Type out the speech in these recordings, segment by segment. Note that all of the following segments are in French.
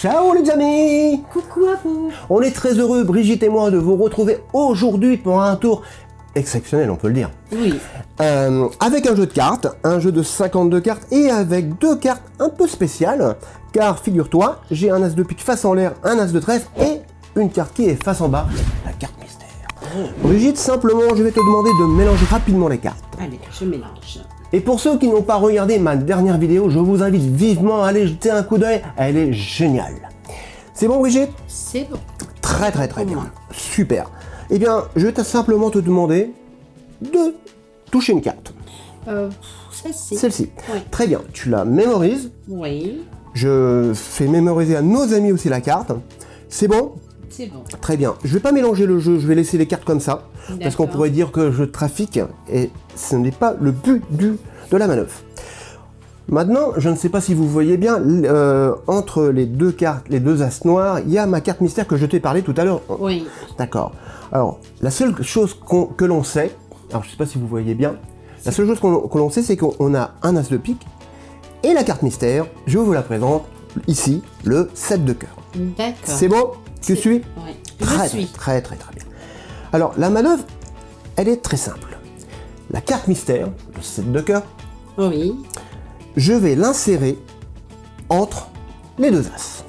Ciao les amis Coucou à vous On est très heureux, Brigitte et moi, de vous retrouver aujourd'hui pour un tour exceptionnel, on peut le dire. Oui. Euh, avec un jeu de cartes, un jeu de 52 cartes et avec deux cartes un peu spéciales, car figure-toi, j'ai un as de pique face en l'air, un as de trèfle et une carte qui est face en bas, la carte mystère. Brigitte, simplement, je vais te demander de mélanger rapidement les cartes. Allez, je mélange. Et pour ceux qui n'ont pas regardé ma dernière vidéo, je vous invite vivement à aller jeter un coup d'œil, elle est géniale. C'est bon Brigitte? C'est bon. Très très très bien. moi. Super. Eh bien, je vais simplement te demander de toucher une carte. Euh, celle-ci. Celle-ci. Oui. Très bien. Tu la mémorises. Oui, Je fais mémoriser à nos amis aussi la carte. C'est bon? C'est bon. Très bien. Je vais pas mélanger le jeu, je vais laisser les cartes comme ça. Parce qu'on pourrait dire que je trafique et ce n'est pas le but du, de la manœuvre. Maintenant, je ne sais pas si vous voyez bien, euh, entre les deux cartes, les deux as noirs, il y a ma carte mystère que je t'ai parlé tout à l'heure. Oui. D'accord. Alors, la seule chose que l'on sait, alors je ne sais pas si vous voyez bien, la seule chose qu'on- que l'on sait, c'est qu'on a un as de pique et la carte mystère, je vous la présente ici, le 7 de cœur. D'accord. C'est bon? Tu suis Oui. Très, Je suis. très, très, très bien. Alors, la manœuvre, elle est très simple. La carte mystère, le 7 de cœur, Oui. je vais l'insérer entre les deux as.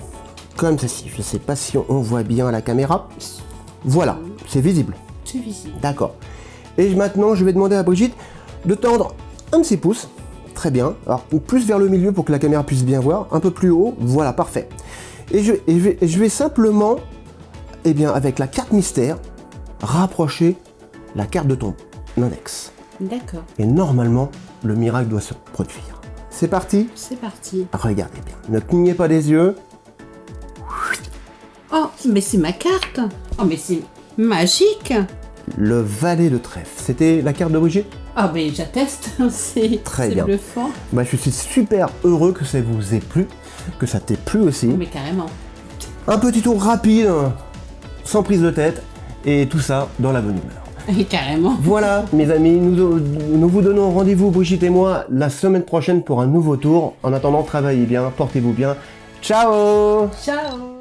Comme ceci. Je ne sais pas si on voit bien à la caméra. Voilà, c'est visible. C'est visible. D'accord. Et maintenant, je vais demander à Brigitte de tendre un de ses pouces. Très bien. Alors, plus vers le milieu pour que la caméra puisse bien voir. Un peu plus haut. Voilà, parfait. Et je, et je vais, et je vais simplement, eh bien, avec la carte mystère, rapprocher la carte de ton index. D'accord. Et normalement, le miracle doit se produire. C'est parti? C'est parti. Regardez bien. Ne clignez pas des yeux. Oh, mais c'est ma carte. Oh, mais c'est magique. Le valet de trèfle. C'était la carte de Brigitte Ah, mais j'atteste. c'est Très bien. bluffant. bah, Je suis super heureux que ça vous ait plu, que ça t'ait plu aussi. Mais carrément. Un petit tour rapide, sans prise de tête, et tout ça dans la bonne humeur. Et carrément. Voilà, mes amis, nous, nous vous donnons rendez-vous, Brigitte et moi, la semaine prochaine pour un nouveau tour. En attendant, travaillez bien, portez-vous bien. Ciao Ciao